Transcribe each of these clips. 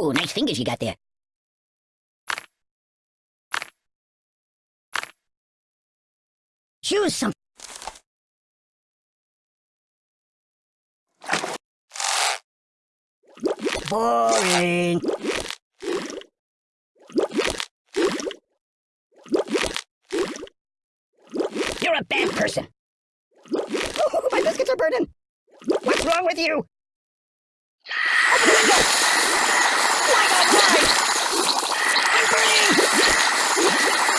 Ooh, nice fingers you got there. Choose some. Boring. You're a bad person. Oh, my biscuits are burning. What's wrong with you? I'm burning.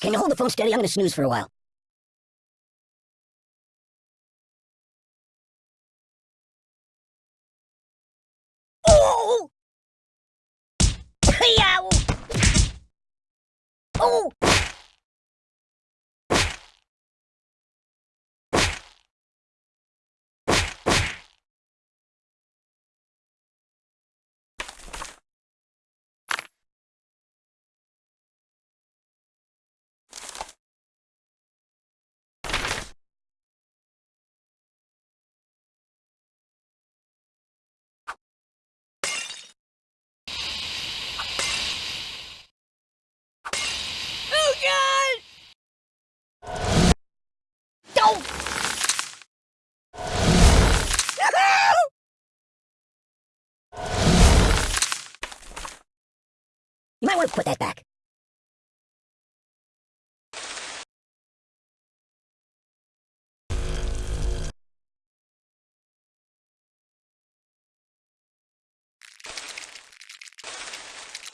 Can you hold the phone steady? I'm gonna snooze for a while. Oh! Yow! Oh! Oh God! Don't! You might want to put that back.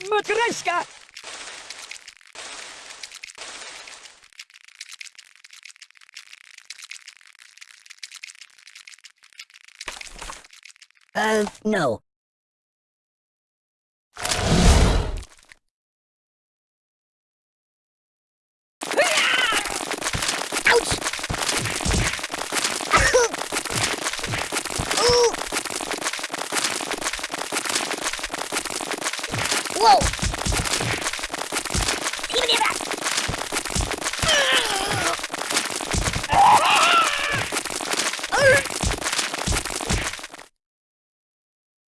Matryoshka! Uh, no. Ouch! Ooh! Whoa! Give me that!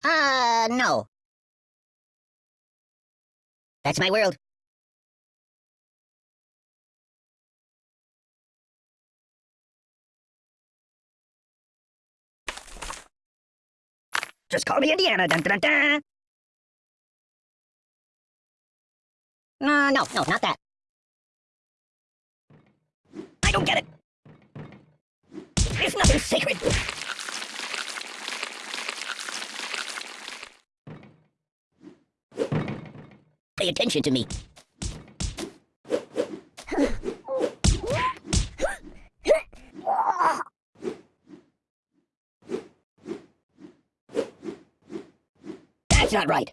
Uh, no. That's my world. Just call me Indiana. Dun, dun, dun. Uh, no, no, not that. I don't get it. There's nothing sacred. Pay attention to me. That's not right.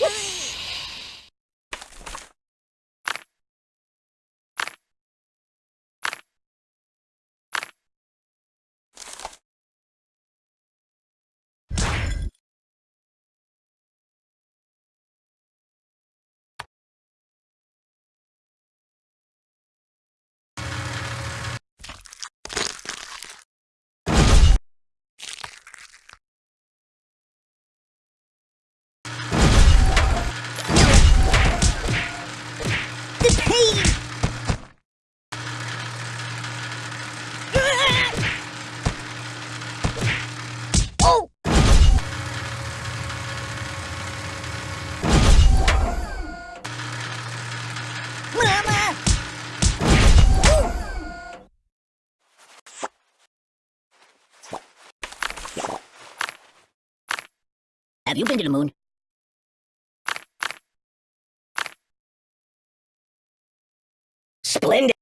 The you been to the moon? Splendid!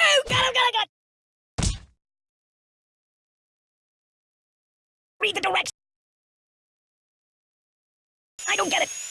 Oh, oh, oh! Read the directions! I don't get it!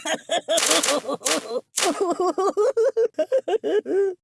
Oh, excuse me. Ah,